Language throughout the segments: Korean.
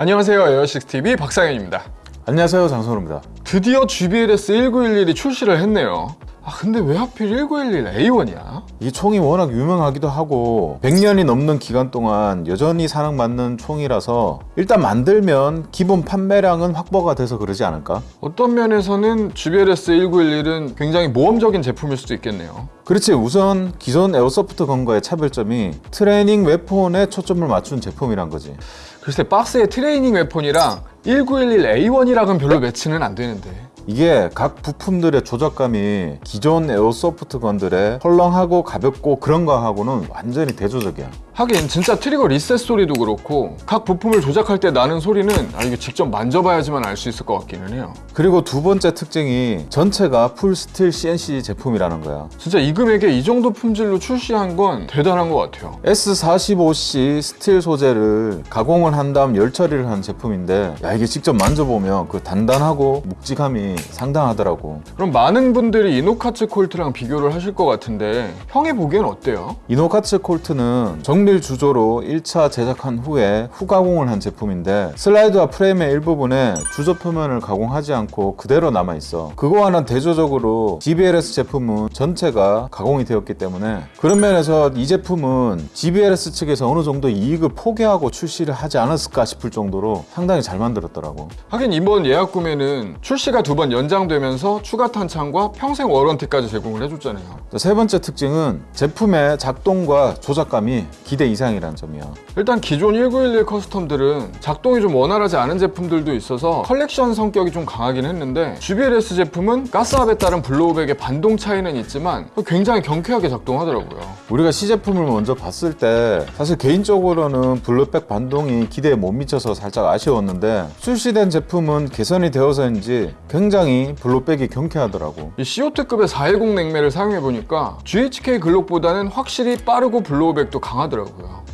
안녕하세요 에어식스TV 박상현입니다. 안녕하세요 장선우입니다. 드디어 GBLS 1911이 출시를 했네요 아 근데 왜 하필 1911 A1이야? 이 총이 워낙 유명하기도 하고 100년이 넘는 기간 동안 여전히 사랑받는 총이라서 일단 만들면 기본 판매량은 확보가 돼서 그러지 않을까? 어떤 면에서는 GBLS 1911은 굉장히 모험적인 제품일 수도 있겠네요 그렇지 우선 기존 airsoft gun과의 차별점이 training weapon에 초점을 맞춘 제품이란 거지 글쎄 박스에 training weapon이랑 1911 A1이랑은 별로 매치는 안 되는데 이게 각 부품들의 조작감이 기존 airsoft gun들의 헐렁하고 가볍고 그런 거하고는 완전히 대조적이야 하긴 진짜 trigger reset 소리도 그렇고 각 부품을 조작할 때 나는 소리는 아 이거 직접 만져봐야지만 알 수 있을 것 같기는 해요. 그리고 두 번째 특징이 전체가 full steel CNC 제품이라는 거야. 진짜 이 금액에 이 정도 품질로 출시한 건 대단한 것 같아요. S45C steel 소재를 가공을 한 다음 열 처리를 한 제품인데 야 이게 직접 만져보면 그 단단하고 묵직함이 상당하더라고. 그럼 많은 분들이 이노카츠 콜트랑 비교를 하실 것 같은데 형이 보기엔 어때요? 이노카츠 콜트는 정밀 주조로 1차 제작한 후에 후가공을 한 제품인데 슬라이드와 프레임의 일부분에 주조 표면을 가공하지 않고 그대로 남아있어. 그거와는 대조적으로 GBLS 제품은 전체가 가공이 되었기 때문에 그런 면에서 이 제품은 GBLS 측에서 어느 정도 이익을 포기하고 출시를 하지 않았을까 싶을 정도로 상당히 잘 만들었더라고. 하긴 이번 예약 구매는 출시가 두 번 연장되면서 추가 탄창과 평생 warranty까지 제공을 해줬잖아요. 자, 세 번째 특징은 제품의 작동과 조작감이 기대 이상이라는 점이야. 일단 기존 1911 custom들은 작동이 좀 원활하지 않은 제품들도 있어서 컬렉션 성격이 좀 강하긴 했는데 GBLS 제품은 가스압에 따른 blowback의 반동 차이는 있지만 굉장히 경쾌하게 작동하더라고요. 우리가 시제품을 먼저 봤을 때 사실 개인적으로는 blowback 반동이 기대에 못 미쳐서 살짝 아쉬웠는데 출시된 제품은 개선이 되어서인지 굉장히 blowback이 경쾌하더라고. 이 CO2급의 410 냉매를 사용해보니까 GHK 글록보다는 확실히 빠르고 블로우백도 강하더라고요 well.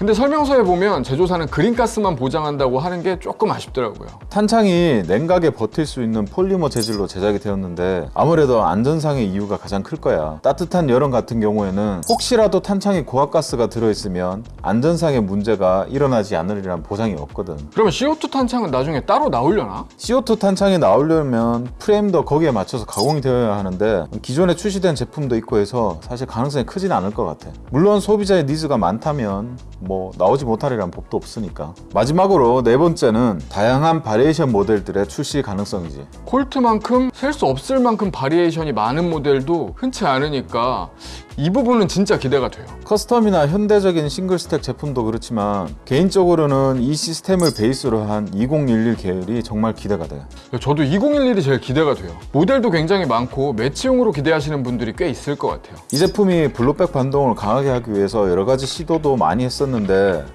근데 설명서에 보면 제조사는 그린가스만 보장한다고 하는 게 조금 아쉽더라고요. 탄창이 냉각에 버틸 수 있는 폴리머 재질로 제작이 되었는데 아무래도 안전상의 이유가 가장 클 거야. 따뜻한 여름 같은 경우에는 혹시라도 탄창에 고압가스가 들어있으면 안전상의 문제가 일어나지 않으리란 보장이 없거든. 그러면 CO2 탄창은 나중에 따로 나오려나? CO2 탄창이 나오려면 프레임도 거기에 맞춰서 가공이 되어야 하는데 기존에 출시된 제품도 있고 해서 사실 가능성이 크진 않을 것 같아. 물론 소비자의 needs가 많다면 뭐 나오지 못하리란 법도 없으니까. 마지막으로 네 번째는 다양한 variation 모델들의 출시 가능성이지. 콜트만큼 셀 수 없을 만큼 variation이 많은 모델도 흔치 않으니까 이 부분은 진짜 기대가 돼요. custom이나 현대적인 single stack 제품도 그렇지만 개인적으로는 이 시스템을 베이스로 한 2011 계열이 정말 기대가 돼. 저도 2011이 제일 기대가 돼요. 모델도 굉장히 많고 매치용으로 기대하시는 분들이 꽤 있을 것 같아요. 이 제품이 blowback 반동을 강하게 하기 위해서 여러 가지 시도도 많이 했었는데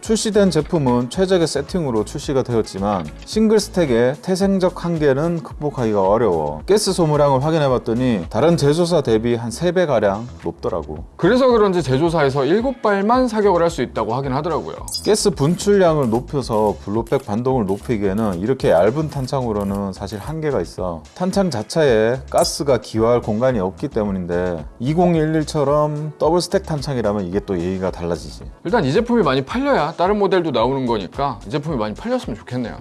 출시된 제품은 최적의 세팅으로 출시가 되었지만 single stack의 태생적 한계는 극복하기가 어려워. 가스 소모량을 확인해봤더니 다른 제조사 대비 한 3배가량 높더라고. 그래서 그런지 제조사에서 7발만 사격을 할 수 있다고 하긴 하더라고요. 가스 분출량을 높여서 blowback 반동을 높이기에는 이렇게 얇은 탄창으로는 사실 한계가 있어. 탄창 자체에 가스가 기화할 공간이 없기 때문인데 2011처럼 double stack 탄창이라면 이게 또 얘기가 달라지지. 일단 이 제품이 많이 팔려야 다른 모델도 나오는 거니까 이 제품이 많이 팔렸으면 좋겠네요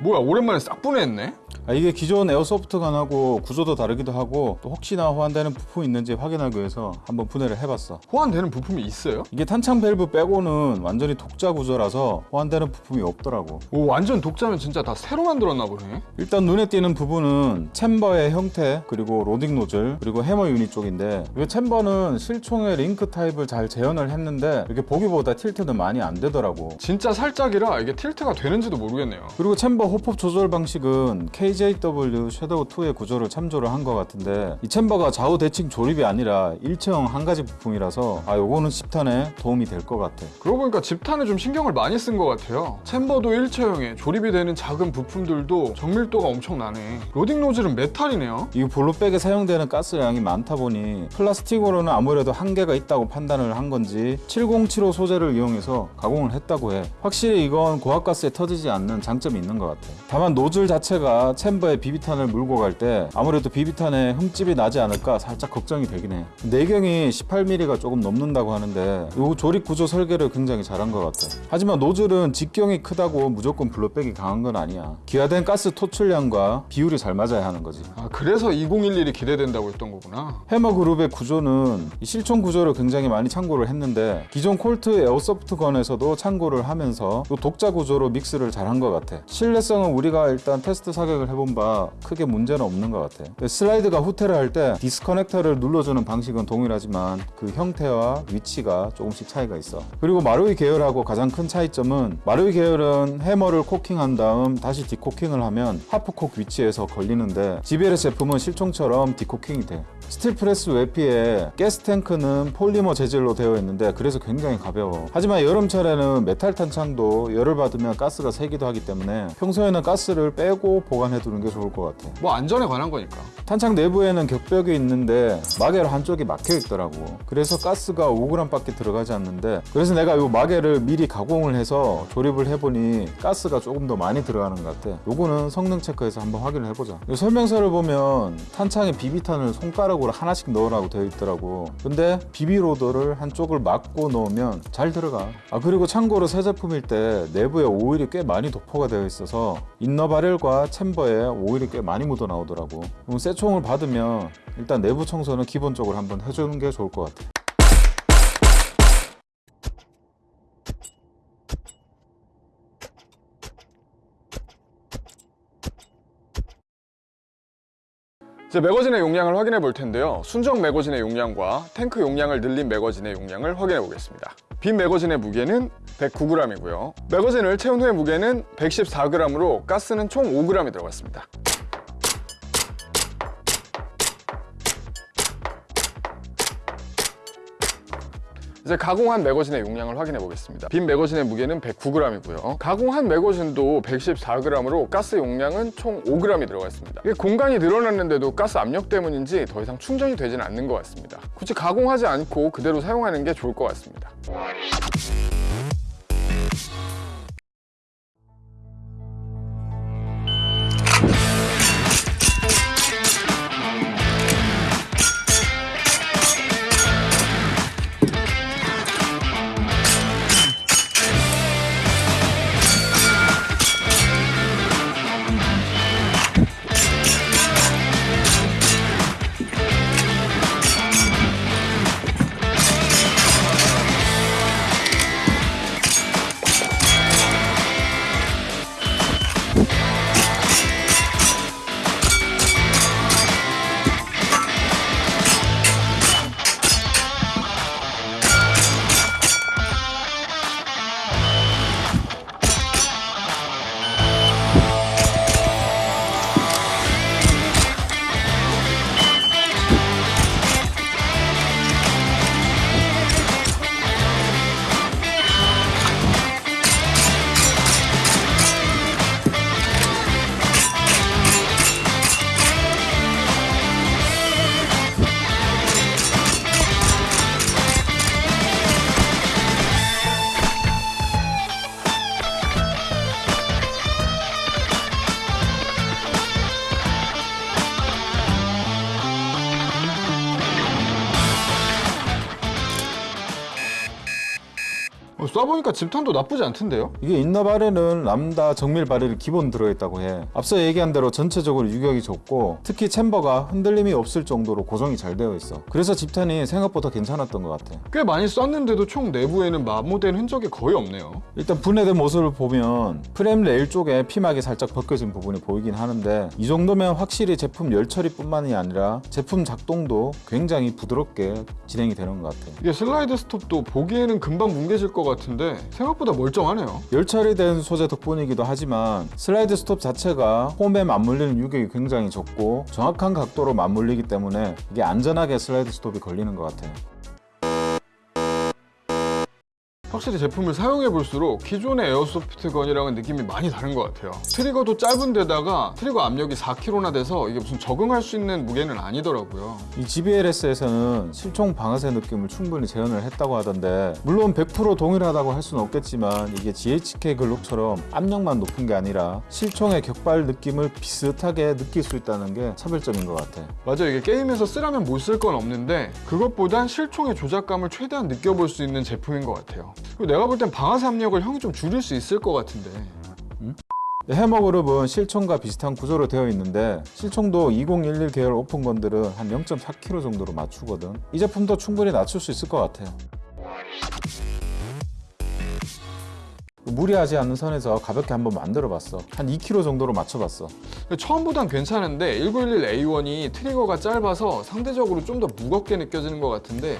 뭐야 오랜만에 싹 분해했네? 아, 이게 기존 airsoft gun하고 구조도 다르기도 하고 또 혹시나 호환되는 부품이 있는지 확인하기 위해서 한번 분해를 해봤어. 호환되는 부품이 있어요? 이게 탄창 밸브 빼고는 완전히 독자 구조라서 호환되는 부품이 없더라고. 오 완전 독자면 진짜 다 새로 만들었나 보네. 일단 눈에 띄는 부분은 챔버의 형태 그리고 로딩 노즐 그리고 hammer unit 쪽인데 이 chamber는 실총의 link type을 잘 재현을 했는데 이렇게 보기보다 tilt는 많이 안 되더라고. 진짜 살짝이라 이게 tilt가 되는지도 모르겠네요. 그리고 chamber hop-up 조절 방식은 KG KJW Shadow 2의 구조를 참조를 한 것 같은데 이 chamber가 좌우 대칭 조립이 아니라 일체형 한 가지 부품이라서 아 요거는 집탄에 도움이 될 것 같아. 그러고 보니까 집탄에 좀 신경을 많이 쓴 것 같아요. chamber도 일체형에 조립이 되는 작은 부품들도 정밀도가 엄청나네. 로딩 노즐은 메탈이네요. 이 blowback에 사용되는 가스량이 많다 보니 플라스틱으로는 아무래도 한계가 있다고 판단을 한 건지 7075 소재를 이용해서 가공을 했다고 해. 확실히 이건 고압가스에 터지지 않는 장점이 있는 것 같아. 다만 노즐 자체가 챔버에 비비탄을 물고 갈 때 아무래도 비비탄에 흠집이 나지 않을까 살짝 걱정이 되긴 해. 내경이 18mm가 조금 넘는다고 하는데 이 조립 구조 설계를 굉장히 잘한 것 같아. 하지만 노즐은 직경이 크다고 무조건 blowback이 강한 건 아니야. 기화된 가스 토출량과 비율이 잘 맞아야 하는 거지. 아, 그래서 2011이 기대된다고 했던 거구나. hammer group의 구조는 이 실총 구조를 굉장히 많이 참고를 했는데 기존 콜트 airsoft gun에서도 참고를 하면서 이 독자 구조로 mix를 잘한 것 같아. 신뢰성은 우리가 일단 테스트 사격을 해본 바 크게 문제는 없는 것 같아. 슬라이드가 후퇴를 할 때 disconnector를 눌러주는 방식은 동일하지만 그 형태와 위치가 조금씩 차이가 있어. 그리고 마루이 계열하고 가장 큰 차이점은 마루이 계열은 hammer를 cocking한 다음 다시 decocking을 하면 half cock 위치에서 걸리는데 GBLS 제품은 실총처럼 decocking이 돼. steel press 외피에 가스 탱크는 polymer 재질로 되어 있는데 그래서 굉장히 가벼워. 하지만 여름철에는 메탈 탄창도 열을 받으면 가스가 새기도 하기 때문에 평소에는 가스를 빼고 보관해 두는 게 좋을 것 같아. 뭐 안전에 관한 거니까. 탄창 내부에는 격벽이 있는데 마개로 한쪽이 막혀 있더라고. 그래서 가스가 5g밖에 들어가지 않는데 그래서 내가 이 마개를 미리 가공을 해서 조립을 해보니 가스가 조금 더 많이 들어가는 것 같아. 요거는 성능 체크해서 한번 확인을 해보자. 이 설명서를 보면 탄창에 비비탄을 손가락 으로 하나씩 넣으라고 되어 있더라고. 근데 비비로더를 한쪽을 막고 넣으면 잘 들어가. 아 그리고 참고로 새 제품일 때 내부에 오일이 꽤 많이 도포가 되어 있어서 인너 바렐과 챔버에 오일이 꽤 많이 묻어 나오더라고. 그럼 새 총을 받으면 일단 내부 청소는 기본적으로 한번 해주는 게 좋을 것 같아. 이제 매거진의 용량을 확인해 볼 텐데요. 순정 매거진의 용량과 탱크 용량을 늘린 매거진의 용량을 확인해 보겠습니다. 빈 매거진의 무게는 109g이고요. 매거진을 채운 후의 무게는 114g으로 가스는 총 5g이 들어갔습니다. 이제 가공한 매거진의 용량을 확인해 보겠습니다. 빈 매거진의 무게는 109g이고요. 가공한 매거진도 114g으로 가스 용량은 총 5g이 들어가 있습니다. 이게 공간이 늘어났는데도 가스 압력 때문인지 더 이상 충전이 되지는 않는 것 같습니다. 굳이 가공하지 않고 그대로 사용하는 게 좋을 것 같습니다. 어, 쏴보니까 집탄도 나쁘지 않던데요? 이게 inner barrel은 Lambda 정밀 barrel이 기본 들어있다고 해. 앞서 얘기한 대로 전체적으로 유격이 좁고 특히 chamber가 흔들림이 없을 정도로 고정이 잘 되어 있어. 그래서 집탄이 생각보다 괜찮았던 것 같아. 꽤 많이 쐈는데도 총 내부에는 마모된 흔적이 거의 없네요. 일단 분해된 모습을 보면 프레임 레일 쪽에 피막이 살짝 벗겨진 부분이 보이긴 하는데 이 정도면 확실히 제품 열 처리뿐만이 아니라 제품 작동도 굉장히 부드럽게 진행이 되는 것 같아. 이게 slide stop도 보기에는 금방 뭉개질 것 같은 데 생각보다 멀쩡하네요. 열 처리된 소재 덕분이기도 하지만 slide stop 자체가 홈에 맞물리는 유격이 굉장히 적고 정확한 각도로 맞물리기 때문에 이게 안전하게 slide stop이 걸리는 것 같아요. 확실히 제품을 사용해 볼수록 기존의 airsoft gun이랑은 느낌이 많이 다른 것 같아요. trigger도 짧은 데다가 trigger 압력이 4kg나 돼서 이게 무슨 적응할 수 있는 무게는 아니더라고요. 이 GBLS에서는 실총 방아쇠 느낌을 충분히 재현을 했다고 하던데 물론 100% 동일하다고 할 수는 없겠지만 이게 GHK 글록처럼 압력만 높은 게 아니라 실총의 격발 느낌을 비슷하게 느낄 수 있다는 게 차별점인 것 같아. 맞아요. 이게 게임에서 쓰라면 못 쓸 건 없는데 그것보단 실총의 조작감을 최대한 느껴볼 수 있는 제품인 것 같아요. 그리고 내가 볼 땐 방아쇠 압력을 형이 좀 줄일 수 있을 것 같은데 해머 그룹은 실총과 비슷한 구조로 되어 있는데 실총도 2011 계열 오픈건들은 한 0.4kg 정도로 맞추거든. 이 제품도 충분히 낮출 수 있을 것 같아요. 무리하지 않는 선에서 가볍게 한번 만들어 봤어. 한 2kg 정도로 맞춰봤어. 처음보단 괜찮은데 1911A1이 트리거가 짧아서 상대적으로 좀 더 무겁게 느껴지는 것 같은데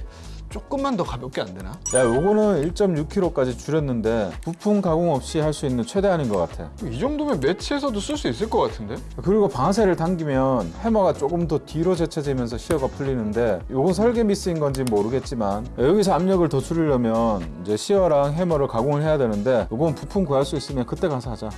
조금만 더 가볍게 안 되나? 야, 요거는 1.6kg까지 줄였는데 부품 가공 없이 할 수 있는 최대한인 것 같아. 이 정도면 매치에서도 쓸 수 있을 것 같은데? 그리고 방아쇠를 당기면 hammer가 조금 더 뒤로 제쳐지면서 sear가 풀리는데 요건 설계 미스인 건지 모르겠지만 여기서 압력을 더 줄이려면 이제 sear랑 hammer를 가공을 해야 되는데 요건 부품 구할 수 있으면 그때 가서 하자.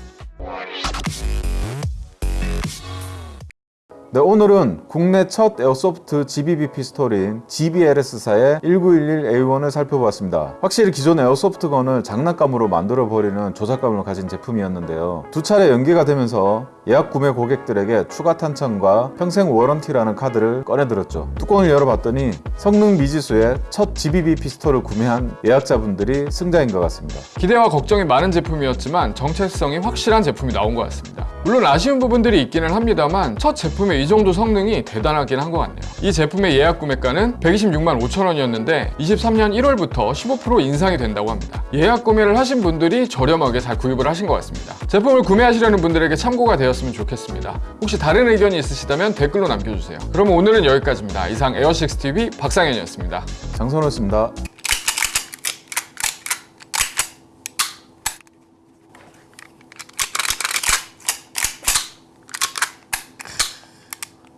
네, 오늘은 국내 첫 airsoft GBB 피스톨인 GBLS사의 1911A1을 살펴보았습니다. 확실히 기존 airsoft gun을 장난감으로 만들어버리는 조작감을 가진 제품이었는데요. 두 차례 연기가 되면서 예약 구매 고객들에게 추가 탄창과 평생 warranty라는 카드를 꺼내들었죠. 뚜껑을 열어봤더니 성능 미지수의 첫 GBB 피스톨을 구매한 예약자분들이 승자인 것 같습니다. 기대와 걱정이 많은 제품이었지만 정체성이 확실한 제품이 나온 것 같습니다. 물론 아쉬운 부분들이 있기는 합니다만 첫 제품의 이 정도 성능이 대단하긴 한 것 같네요. 이 제품의 예약 구매가는 126만 5천 원이었는데 23년 1월부터 15% 인상이 된다고 합니다. 예약 구매를 하신 분들이 저렴하게 잘 구입을 하신 것 같습니다. 제품을 구매하시려는 분들에게 참고가 되었으면 좋겠습니다. 혹시 다른 의견이 있으시다면 댓글로 남겨주세요. 그럼 오늘은 여기까지입니다. 이상 에어식스TV 박상현이었습니다. 장선호였습니다.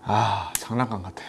아 장난감 같아.